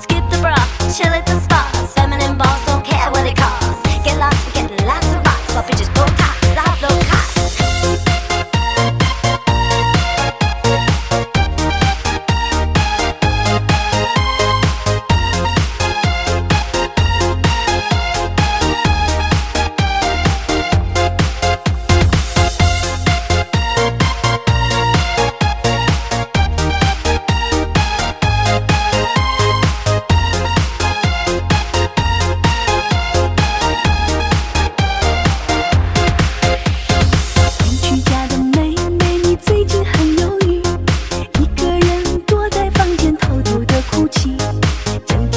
Skip the brush.